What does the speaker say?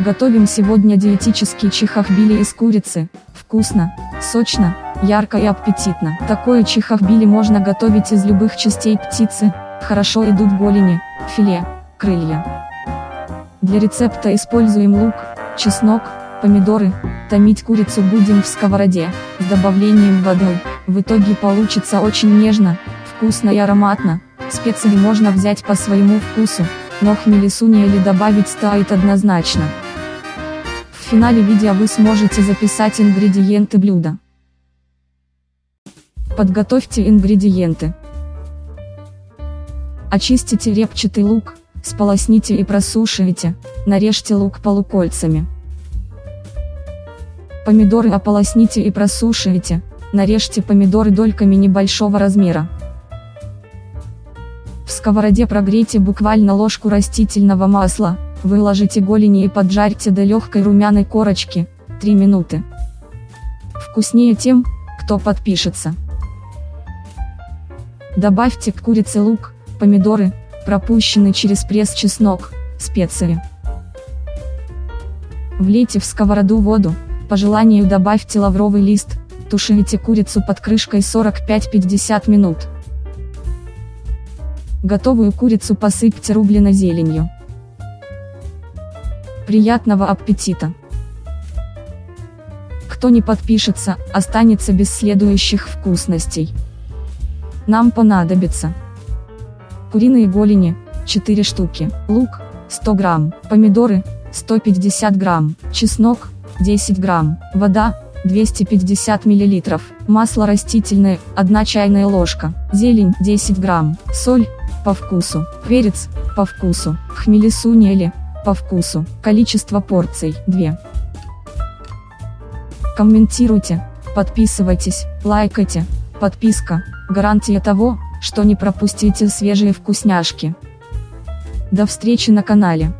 Готовим сегодня диетический чихахбили из курицы. Вкусно, сочно, ярко и аппетитно. Такое чихахбили можно готовить из любых частей птицы. Хорошо идут голени, филе, крылья. Для рецепта используем лук, чеснок, помидоры. Томить курицу будем в сковороде, с добавлением воды. В итоге получится очень нежно, вкусно и ароматно. Специи можно взять по своему вкусу, но хмели или добавить стоит однозначно. В финале видео вы сможете записать ингредиенты блюда. Подготовьте ингредиенты. Очистите репчатый лук, сполосните и просушивайте, нарежьте лук полукольцами. Помидоры ополосните и просушивайте, нарежьте помидоры дольками небольшого размера. Сковороде прогрейте буквально ложку растительного масла, выложите голени и поджарьте до легкой румяной корочки, 3 минуты. Вкуснее тем, кто подпишется. Добавьте к курице лук, помидоры, пропущенный через пресс чеснок, специи. Влейте в сковороду воду, по желанию добавьте лавровый лист, тушите курицу под крышкой 45-50 минут. Готовую курицу посыпьте рубленой зеленью. Приятного аппетита! Кто не подпишется, останется без следующих вкусностей. Нам понадобится куриные голени, 4 штуки, лук, 100 грамм, помидоры, 150 грамм, чеснок, 10 грамм, вода, 250 миллилитров, масло растительное, 1 чайная ложка, зелень, 10 грамм, соль, по вкусу, перец, по вкусу, хмели по вкусу, количество порций, 2. Комментируйте, подписывайтесь, лайкайте, подписка, гарантия того, что не пропустите свежие вкусняшки. До встречи на канале.